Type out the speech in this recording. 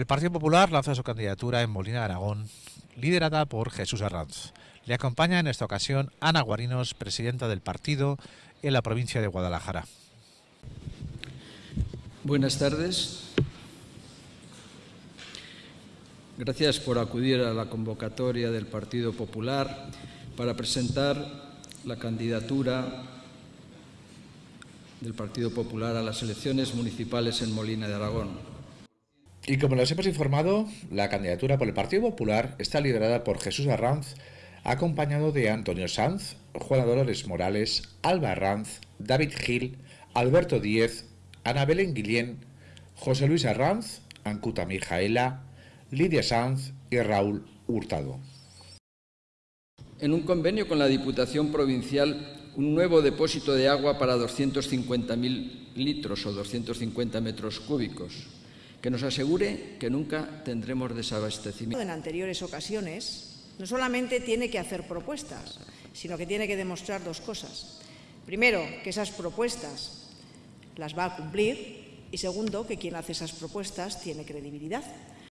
El Partido Popular lanza su candidatura en Molina de Aragón, liderada por Jesús Arranz. Le acompaña en esta ocasión Ana Guarinos, presidenta del partido en la provincia de Guadalajara. Buenas tardes. Gracias por acudir a la convocatoria del Partido Popular para presentar la candidatura del Partido Popular a las elecciones municipales en Molina de Aragón. Y como les hemos informado, la candidatura por el Partido Popular está liderada por Jesús Arranz, acompañado de Antonio Sanz, Juana Dolores Morales, Alba Arranz, David Gil, Alberto Díez, Ana Belén José Luis Arranz, Ancuta Mijaela, Lidia Sanz y Raúl Hurtado. En un convenio con la Diputación Provincial, un nuevo depósito de agua para 250.000 litros o 250 metros cúbicos que nos asegure que nunca tendremos desabastecimiento. En anteriores ocasiones, no solamente tiene que hacer propuestas, sino que tiene que demostrar dos cosas. Primero, que esas propuestas las va a cumplir y segundo, que quien hace esas propuestas tiene credibilidad.